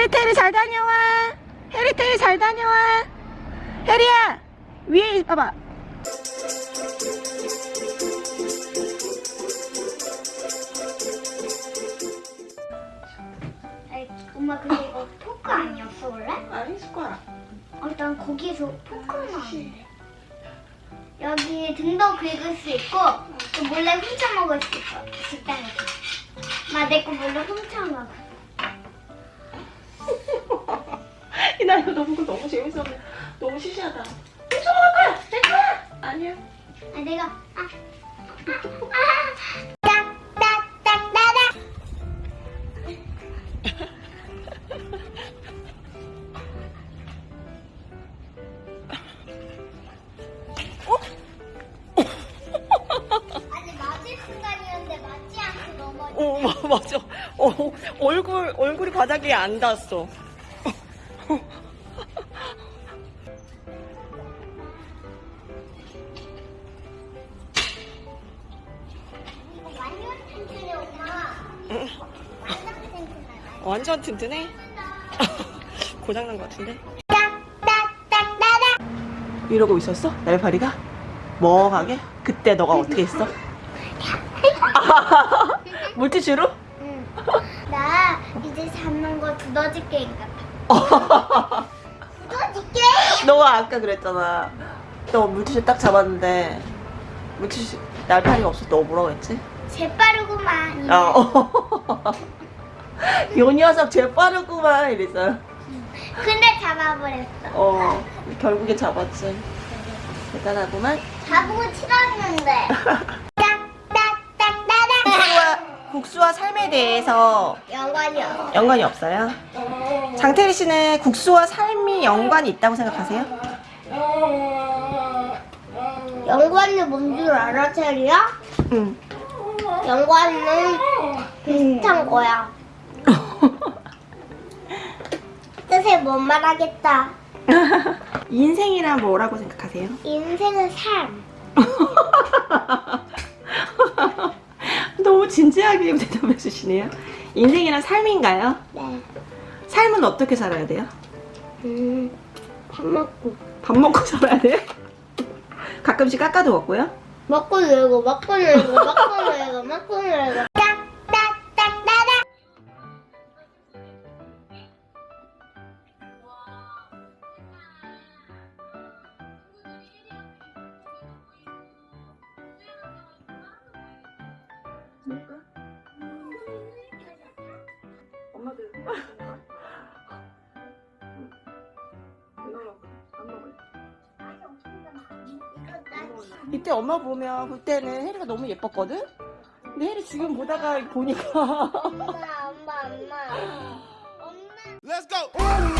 해리테리 잘 다녀와. 해리테리 잘 다녀와. 해리야 위에 봐봐. 엄마 근데 이거 포크 아니었어 원래? 아니 숟가락 어, 난 거기서 포크는 아닌데. 여기 등도 긁을 수 있고 또 몰래 훔쳐 먹을 수 있어. 식당에서. 나 내 거 몰래 훔쳐 먹어 이거 너무 그거 너무 재밌어 너무 시시하다. 훔쳐 먹을 거야! 내 거야! 아니야. 아 내가 아, 아, 아. 맞지 않고 넘어져 어 마- 맞아. 어, 얼굴 얼굴이 바닥에 안 닿았어 완전 튼튼해 고장난 것 같은데 이러고 있었어? 날파리가? 멍하게? 그때 너가 어떻게 했어? 물티슈로? 응. 나 이제 잡는 거 두더지 게임 같아. 두더지 게임? 너가 아까 그랬잖아 너 물티슈 딱 잡았는데 물티슈 날파리가 없어 너 뭐라고 했지? 재빠르구만. 어. 요 녀석 제일 빠르구만 이랬잖아 근데 잡아버렸어. 어 결국에 잡았지 대단하구만 잡고 치렀는데. 국수와, 국수와 삶에 대해서 연관이 없어. 연관이 없어요? 장태리 씨는 국수와 삶이 연관이 있다고 생각하세요? 연관이 뭔 줄 알아, 체리야? 응. 연관은 비슷한 거야. 뜻을 못 말하겠다. 인생이란 뭐라고 생각하세요? 인생은 삶. 너무 진지하게 대답해 주시네요. 인생이란 삶인가요? 네. 삶은 어떻게 살아야 돼요? 음, 밥 먹고. 밥 먹고 살아야 돼요? 가끔씩 깎아도 먹고요? 먹고 놀고 먹고 놀고 먹고 놀고 먹고 놀고 이때 엄마 보면 그때는 혜리가 너무 예뻤거든? 근데 혜리 지금 보다가 보니까 엄마 엄마 엄마 엄마 Let's go.